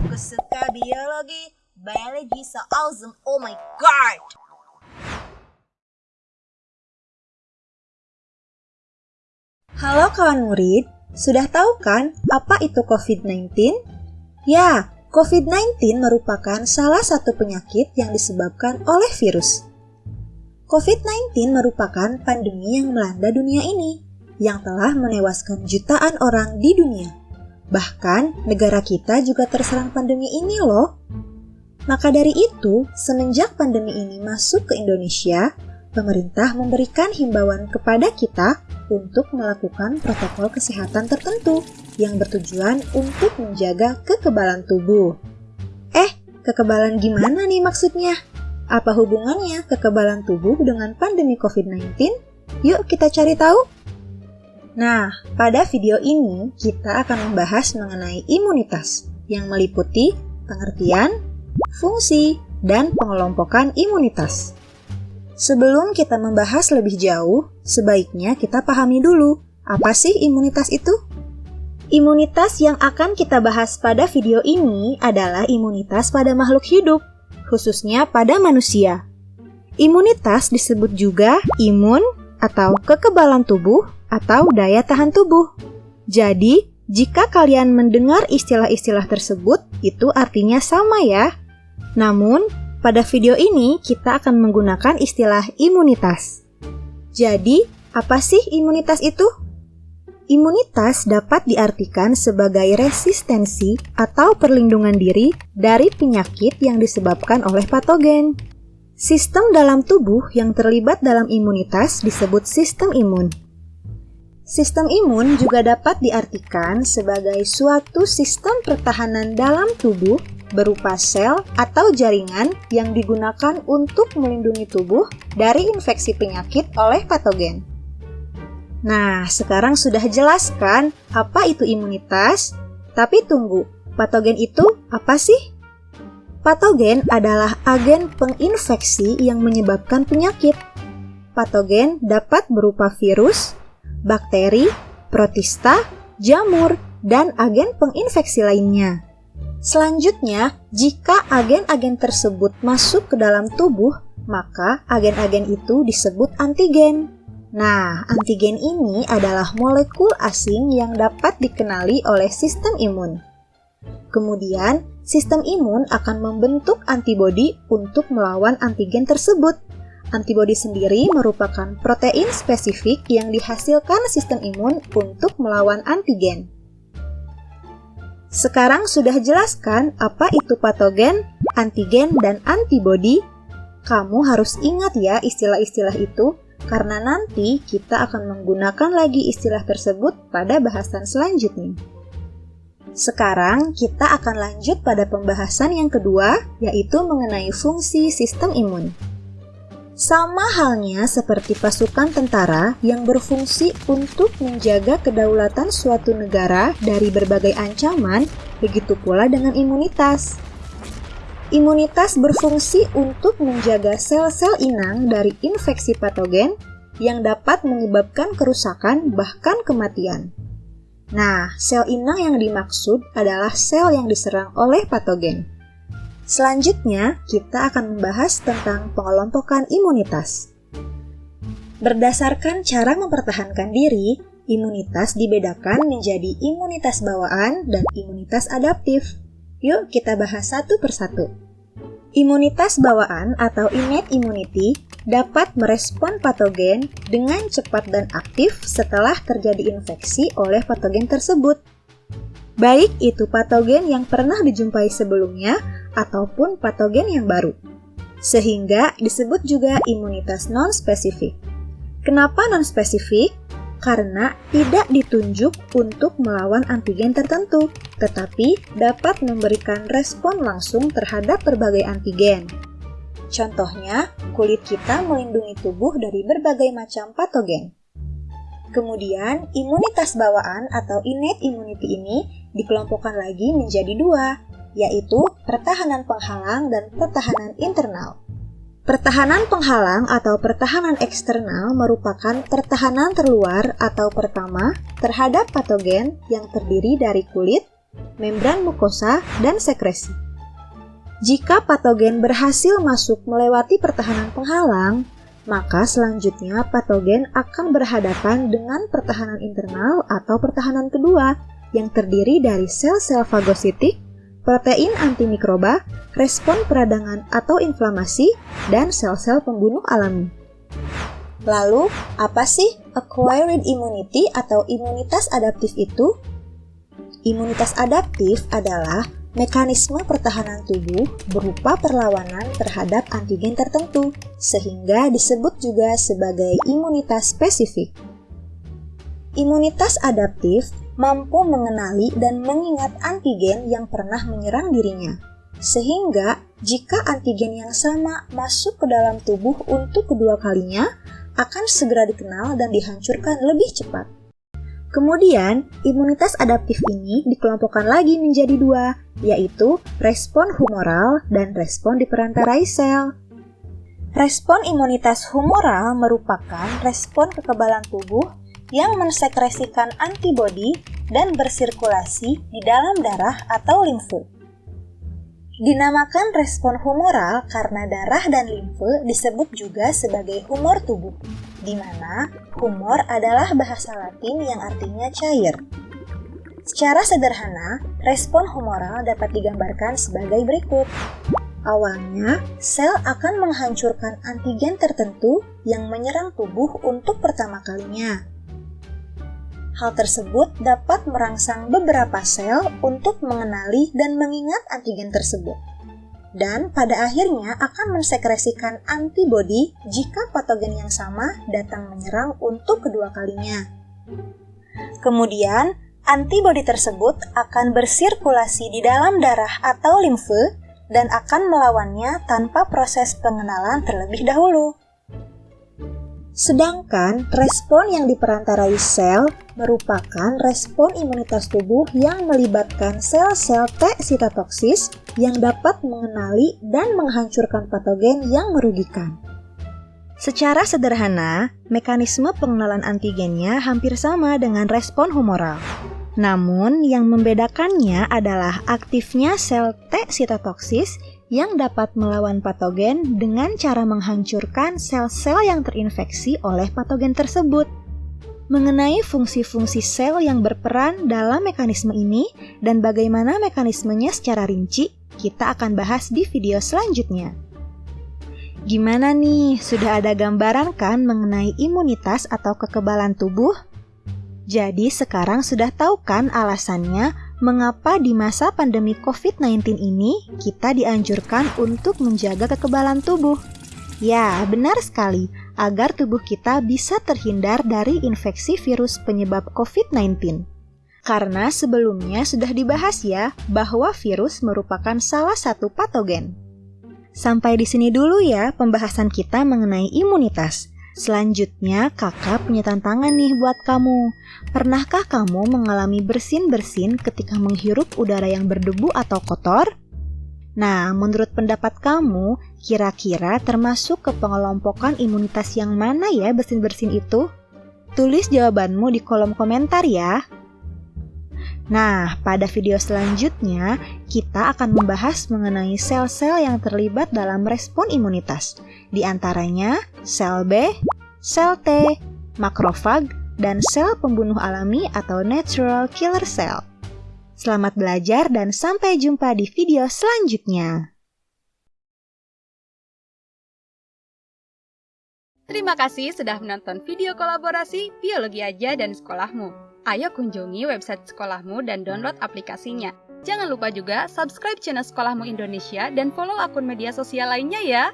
Aku suka biologi. Biology so awesome. Oh my god. Halo kawan murid, sudah tahu kan apa itu COVID-19? Ya, COVID-19 merupakan salah satu penyakit yang disebabkan oleh virus. COVID-19 merupakan pandemi yang melanda dunia ini, yang telah menewaskan jutaan orang di dunia. Bahkan, negara kita juga terserang pandemi ini loh. Maka dari itu, semenjak pandemi ini masuk ke Indonesia, pemerintah memberikan himbauan kepada kita untuk melakukan protokol kesehatan tertentu yang bertujuan untuk menjaga kekebalan tubuh. Eh, kekebalan gimana nih maksudnya? Apa hubungannya kekebalan tubuh dengan pandemi COVID-19? Yuk kita cari tahu. Nah, pada video ini kita akan membahas mengenai imunitas yang meliputi pengertian, fungsi, dan pengelompokan imunitas. Sebelum kita membahas lebih jauh, sebaiknya kita pahami dulu apa sih imunitas itu? Imunitas yang akan kita bahas pada video ini adalah imunitas pada makhluk hidup, khususnya pada manusia. Imunitas disebut juga imun atau kekebalan tubuh atau daya tahan tubuh. Jadi, jika kalian mendengar istilah-istilah tersebut, itu artinya sama ya. Namun, pada video ini kita akan menggunakan istilah imunitas. Jadi, apa sih imunitas itu? Imunitas dapat diartikan sebagai resistensi atau perlindungan diri dari penyakit yang disebabkan oleh patogen. Sistem dalam tubuh yang terlibat dalam imunitas disebut sistem imun. Sistem imun juga dapat diartikan sebagai suatu sistem pertahanan dalam tubuh berupa sel atau jaringan yang digunakan untuk melindungi tubuh dari infeksi penyakit oleh patogen. Nah, sekarang sudah jelaskan apa itu imunitas? Tapi tunggu, patogen itu apa sih? Patogen adalah agen penginfeksi yang menyebabkan penyakit. Patogen dapat berupa virus, bakteri, protista, jamur, dan agen penginfeksi lainnya. Selanjutnya, jika agen-agen tersebut masuk ke dalam tubuh, maka agen-agen itu disebut antigen. Nah, antigen ini adalah molekul asing yang dapat dikenali oleh sistem imun. Kemudian, sistem imun akan membentuk antibodi untuk melawan antigen tersebut. Antibodi sendiri merupakan protein spesifik yang dihasilkan sistem imun untuk melawan antigen. Sekarang sudah jelaskan apa itu patogen, antigen, dan antibodi. Kamu harus ingat ya istilah-istilah itu karena nanti kita akan menggunakan lagi istilah tersebut pada bahasan selanjutnya. Sekarang kita akan lanjut pada pembahasan yang kedua, yaitu mengenai fungsi sistem imun. Sama halnya seperti pasukan tentara yang berfungsi untuk menjaga kedaulatan suatu negara dari berbagai ancaman, begitu pula dengan imunitas. Imunitas berfungsi untuk menjaga sel-sel inang dari infeksi patogen yang dapat menyebabkan kerusakan bahkan kematian. Nah, sel inang yang dimaksud adalah sel yang diserang oleh patogen. Selanjutnya, kita akan membahas tentang pengelompokan imunitas. Berdasarkan cara mempertahankan diri, imunitas dibedakan menjadi imunitas bawaan dan imunitas adaptif. Yuk kita bahas satu persatu. Imunitas bawaan atau innate immunity dapat merespon patogen dengan cepat dan aktif setelah terjadi infeksi oleh patogen tersebut. Baik itu patogen yang pernah dijumpai sebelumnya ataupun patogen yang baru. Sehingga disebut juga imunitas non-spesifik. Kenapa non-spesifik? karena tidak ditunjuk untuk melawan antigen tertentu, tetapi dapat memberikan respon langsung terhadap berbagai antigen. Contohnya, kulit kita melindungi tubuh dari berbagai macam patogen. Kemudian, imunitas bawaan atau innate immunity ini dikelompokkan lagi menjadi dua, yaitu pertahanan penghalang dan pertahanan internal. Pertahanan penghalang atau pertahanan eksternal merupakan pertahanan terluar atau pertama terhadap patogen yang terdiri dari kulit, membran mukosa, dan sekresi. Jika patogen berhasil masuk melewati pertahanan penghalang, maka selanjutnya patogen akan berhadapan dengan pertahanan internal atau pertahanan kedua yang terdiri dari sel-sel fagositik, protein antimikroba, respon peradangan atau inflamasi, dan sel-sel pembunuh alami. Lalu, apa sih acquired immunity atau imunitas adaptif itu? Imunitas adaptif adalah mekanisme pertahanan tubuh berupa perlawanan terhadap antigen tertentu, sehingga disebut juga sebagai imunitas spesifik. Imunitas adaptif mampu mengenali dan mengingat antigen yang pernah menyerang dirinya, sehingga jika antigen yang sama masuk ke dalam tubuh untuk kedua kalinya, akan segera dikenal dan dihancurkan lebih cepat. Kemudian, imunitas adaptif ini dikelompokkan lagi menjadi dua, yaitu respon humoral dan respon diperantarai sel. Respon imunitas humoral merupakan respon kekebalan tubuh yang mensekresikan antibodi dan bersirkulasi di dalam darah atau limfe. Dinamakan respon humoral karena darah dan limfe disebut juga sebagai humor tubuh, di mana humor adalah bahasa Latin yang artinya cair. Secara sederhana, respon humoral dapat digambarkan sebagai berikut. Awalnya, sel akan menghancurkan antigen tertentu yang menyerang tubuh untuk pertama kalinya. Hal tersebut dapat merangsang beberapa sel untuk mengenali dan mengingat antigen tersebut. Dan pada akhirnya akan mensekresikan antibodi jika patogen yang sama datang menyerang untuk kedua kalinya. Kemudian, antibodi tersebut akan bersirkulasi di dalam darah atau limfe dan akan melawannya tanpa proses pengenalan terlebih dahulu. Sedangkan respon yang diperantarai sel merupakan respon imunitas tubuh yang melibatkan sel-sel T sitotoksis yang dapat mengenali dan menghancurkan patogen yang merugikan. Secara sederhana, mekanisme pengenalan antigennya hampir sama dengan respon humoral. Namun, yang membedakannya adalah aktifnya sel T sitotoksis yang dapat melawan patogen dengan cara menghancurkan sel-sel yang terinfeksi oleh patogen tersebut. Mengenai fungsi-fungsi sel yang berperan dalam mekanisme ini dan bagaimana mekanismenya secara rinci, kita akan bahas di video selanjutnya. Gimana nih, sudah ada gambaran kan mengenai imunitas atau kekebalan tubuh? Jadi sekarang sudah tahu kan alasannya mengapa di masa pandemi COVID-19 ini kita dianjurkan untuk menjaga kekebalan tubuh. Ya, benar sekali, agar tubuh kita bisa terhindar dari infeksi virus penyebab COVID-19. Karena sebelumnya sudah dibahas ya bahwa virus merupakan salah satu patogen. Sampai di sini dulu ya pembahasan kita mengenai imunitas. Selanjutnya, kakak punya tantangan nih buat kamu. Pernahkah kamu mengalami bersin-bersin ketika menghirup udara yang berdebu atau kotor? Nah, menurut pendapat kamu, kira-kira termasuk ke pengelompokan imunitas yang mana ya bersin-bersin itu? Tulis jawabanmu di kolom komentar ya. Nah, pada video selanjutnya, kita akan membahas mengenai sel-sel yang terlibat dalam respon imunitas, di antaranya sel B, sel T, makrofag, dan sel pembunuh alami atau natural killer cell. Selamat belajar dan sampai jumpa di video selanjutnya. Terima kasih sudah menonton video kolaborasi Biologi Aja dan Sekolahmu. Ayo kunjungi website sekolahmu dan download aplikasinya. Jangan lupa juga subscribe channel Sekolahmu Indonesia dan follow akun media sosial lainnya ya.